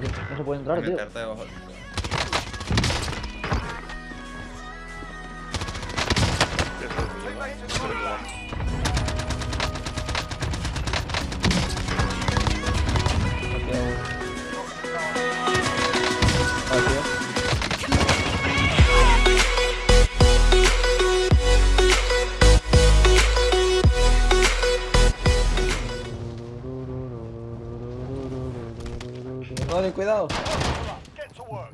No, se- no se puede entrar, tío. Debajo Vale, cuidado. Get to work.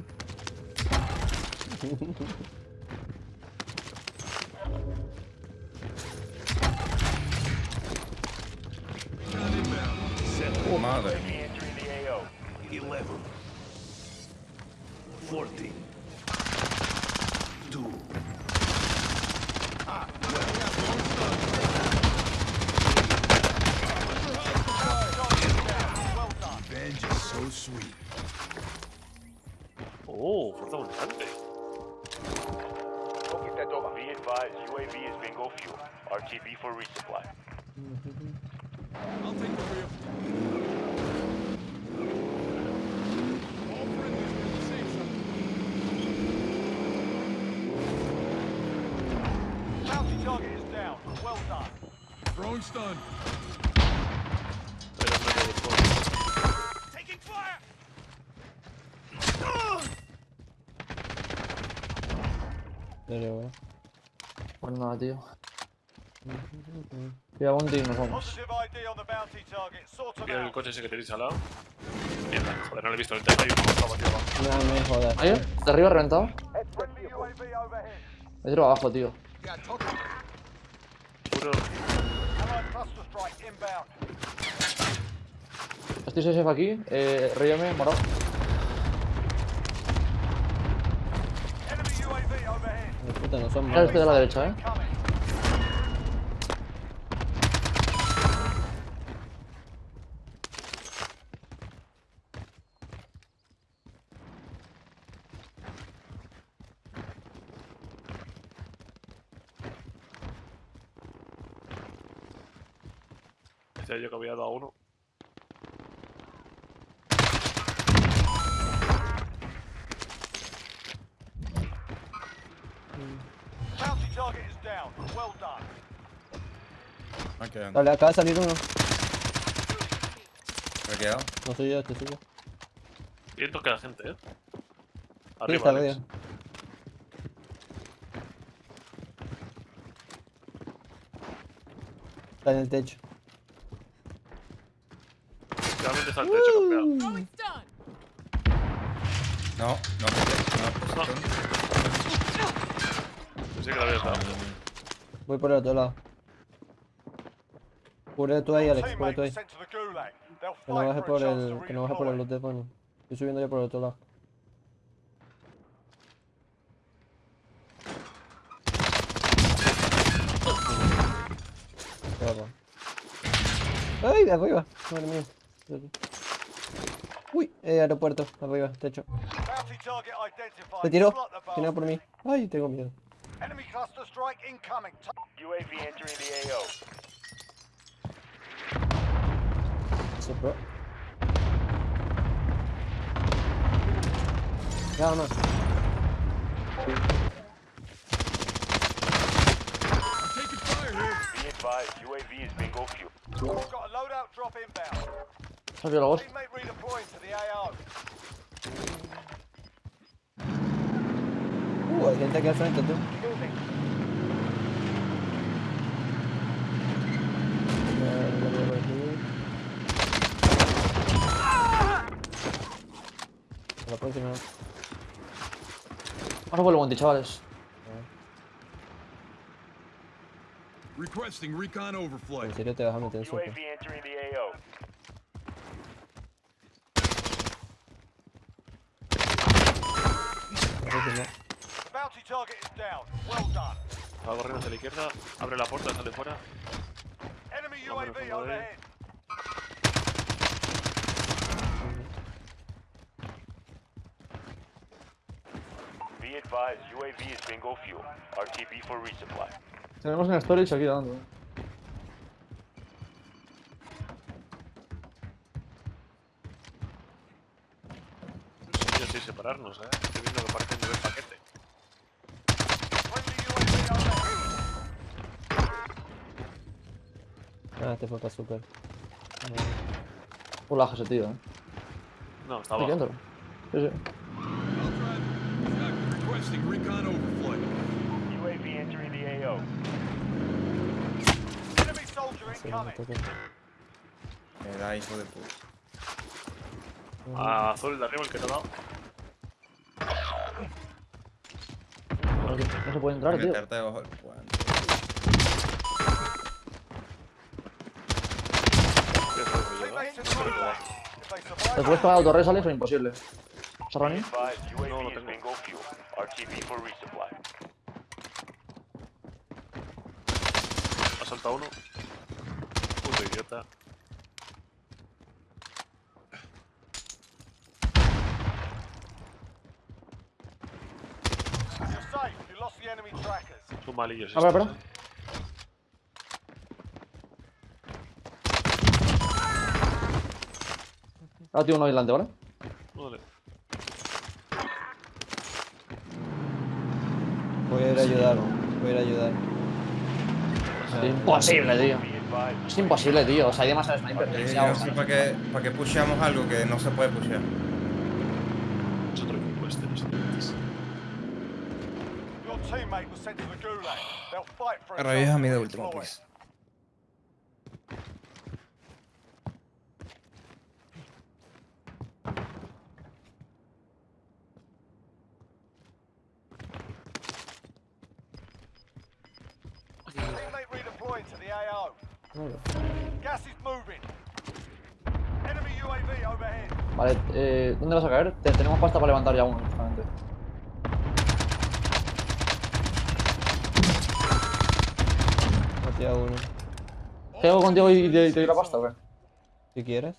Oh, madre UAV Oh, fuerza abundante. Be advised, UAV is bingo fuel. RTB for resupply. Bounty target is down. Well done. Throwing stun. Serio, wey. Pues nada, tío. Pilla bounty y nos vamos. Mira el coche ese que tenéis al lado. Mierda, joder, no lo he visto. El tema y como estaba aquí abajo. No me jodas. ¿Ahí? ¿De arriba reventado? Me tiro abajo, tío. Inbound. Estoy safe aquí. Eh, Ríame, morado. Me puta, no son malos. este de la derecha, eh. Decía yo que había dado a uno. Me quedan. Dale, acaba de salir uno. Me he quedado. No soy yo, este soy yo. Viento que la gente, eh. Sí, Arriba, está Alex. arriba. Está en el techo. Realmente está el techo campeado. Throwing stun. No, no, no, posición. Pensé que lo habías dado. Voy por el otro lado. Cubre tú ahí, Alex, cubre tú ahí. Que no baje por el. Que no baje por el lote bueno. Estoy subiendo ya por el otro lado. ¡Ay, de arriba! Madre mía. Uy, eh, aeropuerto, arriba, techo. Se tiró. Tiene por mí. Ay, tengo miedo. Enemy cluster strike incoming. UAV entering the AO. Super. Ya, no. Taking fire here. Be advised, UAV is bingo fuel. We've got a loadout drop inbound. Salió la voz. Teammate redeploying to the AO. Hay gente aquí al frente, tú. La próxima. Vamos por el bounty, chavales. Requesting recon overflight. En serio te vas a meter en Va corriendo hacia la izquierda. Abre la puerta, sale fuera. UAV vámonos. overhead. Be advised, UAV is bingo fuel. RTB for resupply. Tenemos una storage aquí dando. sí, separarnos, eh. Estoy viendo que parece nivel paquete. Friendly UAV overhead. Ah, este fue para super. Un lag ese tío, eh. No, está abajo. Sí, sí. Me da hijo de puta. A azul el de arriba, el que te ha dado. No, se- no se puede entrar, tío. ¿Te puedes pagar autorres, Alex, o imposible? Advise No, no tengo. bingo fuel. RTB for resupply. Ha saltado uno. Puto idiota. Son malillos Ah, espera, estos. Ahora tío uno adelante, ¿vale? Vale. Voy a ir a ayudar. Voy a ir a ayudar. Es imposible, tío. Es imposible, tío. O sea, hay demasiado sniper. No sé para qué, para qué pusheamos algo que no se puede pushear. Es otro equipo este. Revisa mi de último, please. Vale, eh, ¿dónde vas a caer? Te- tenemos pasta para levantar ya uno, justamente. Maté a uno. ¿Quedo contigo y te, y te doy la pasta o qué? Si quieres.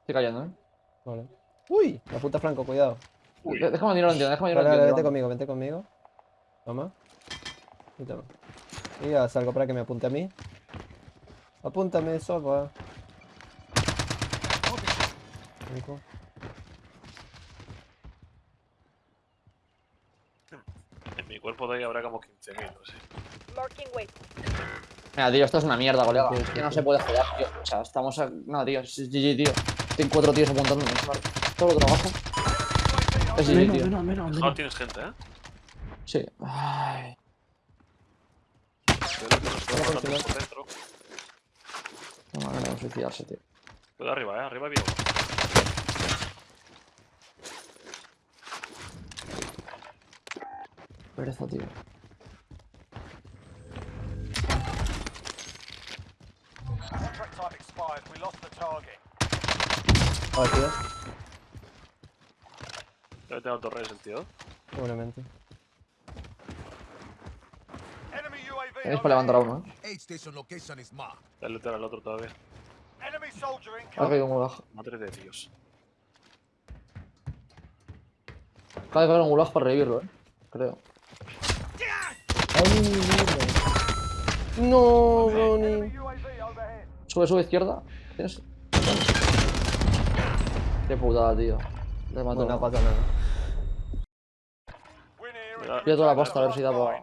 Estoy cayendo, ¿eh? Vale. Uy, la puta Franco, cuidado. De- Déjame dinero, entiendo, déjame. Vale, vale, vete entiendo. conmigo, vete conmigo. Toma. Y ya salgo para que me apunte a mí. Apúntame, sopa. Rico. En mi cuerpo de ahí habrá como 15.000, no sé. Mira, tío, esto es una mierda, colega. Es que no se puede joder, tío. O sea, estamos a... No, tío, es GG, tío. Tengo cuatro tíos apuntándome. Vale. Todo lo trabajo. Es GG, tío. No tienes gente, ¿eh? Sí. Ay. Creo que nos podemos matar por dentro. No manera de suicidarse, tío. Cuidado arriba, ¿eh? Arriba bien. Pereza, tío. Target. Ah, tío. Debe tener torres el tío. Seguramente. Tenéis para levantar a uno, eh. Dale lootear al otro todavía. Ha caído un gulag. Madre de Dios. Acaba de caer un gulag para revivirlo, eh. Creo. ¡Ay, mierda! No, overhead. Sube, sube izquierda. ¿Tienes? Qué putada, tío. Le mato. Bueno, no pasa nada. Win here Mira. and Voy a toda la pasta, a ver si da para-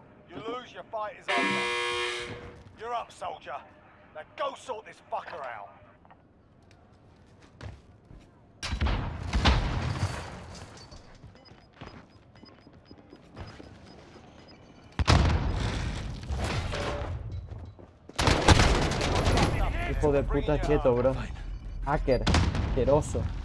your fight is over. You're up, soldier. Now go sort this fucker out. Hijo de puta cheto, bro. Hacker. Asqueroso.